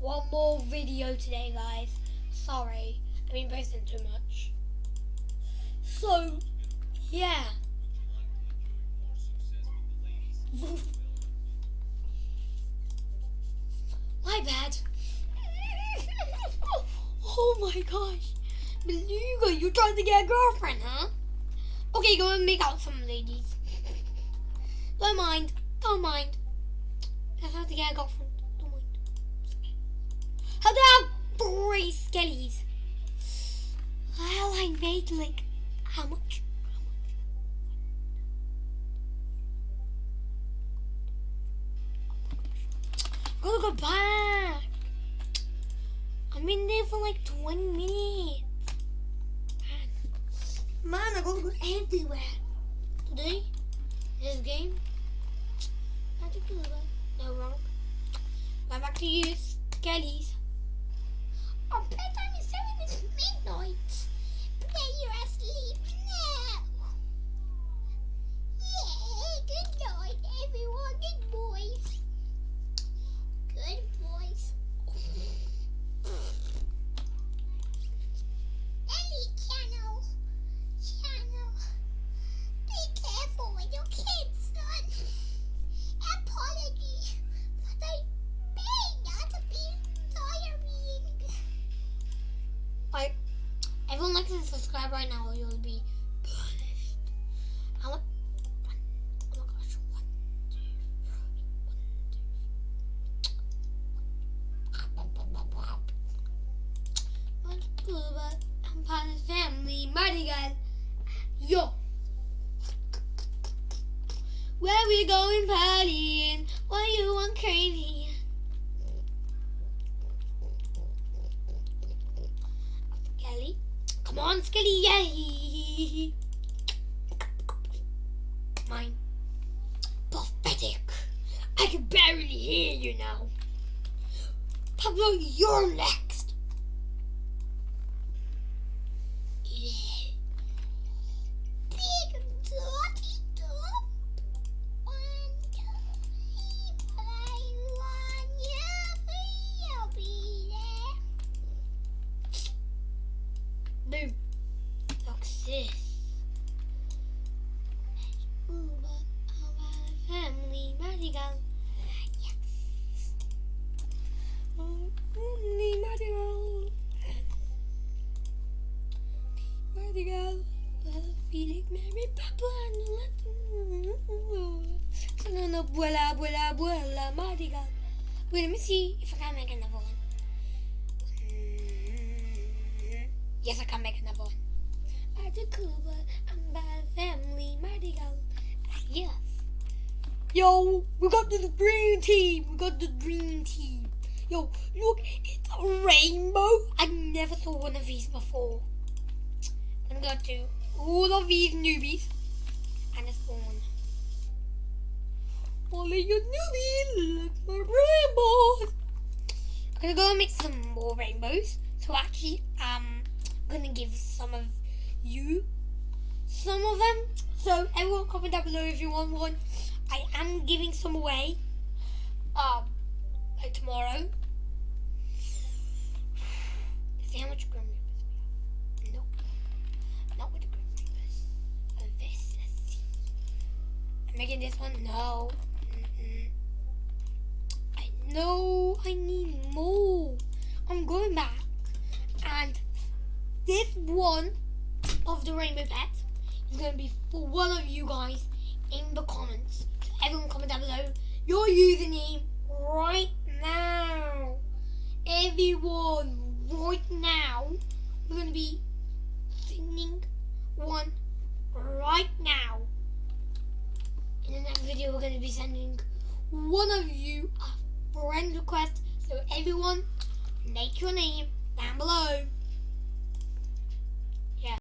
one more video today, guys. Sorry, I've been posting too much. So, yeah. My bad. oh my gosh. Beluga, you're trying to get a girlfriend, huh? Okay, go and make out some ladies. Don't mind. Don't mind. That's how to get a girlfriend. How I have three skellies? Well, I made like how much? Gotta go back. I'm in there for like 20 minutes. Man, I gotta go everywhere. Today, this game. Not a good one. No wrong. Back to you, Skellies. You're asleep subscribe right now or you'll be punished. Oh my gosh. One, two, one, two. What's good, but I'm part of family. Mighty guys. Yo. Where we going partying? Why you want crazy? Come on, Skelly, yay! Mine. Pathetic. I can barely hear you now. Pablo, you're next. Mary, Papa, no, abuela, abuela, abuela, Madrigal. Wait, let me see if I can make another one. Yes, I can make another one. Atakuba, I'm by family, Madrigal. Ah, yes. Yo, we got the dream team. We got the dream team. Yo, look, it's a rainbow. I never saw one of these before. I'm gonna to all of these newbies and it's one. All of you newbies, look my rainbows. I'm gonna go and make some more rainbows. So actually, um, I'm gonna give some of you some of them. So everyone comment down below if you want one. I am giving some away. Um, like tomorrow. Making this one. No. Mm-mm. I know I need more. I'm going back. And this one of the rainbow pet is going to be for one of you guys in the comments. So everyone comment down below your username right now. Everyone right now. We're going to be sending one right now. In the next video we're going to be sending one of you a friend request. So everyone make your name down below.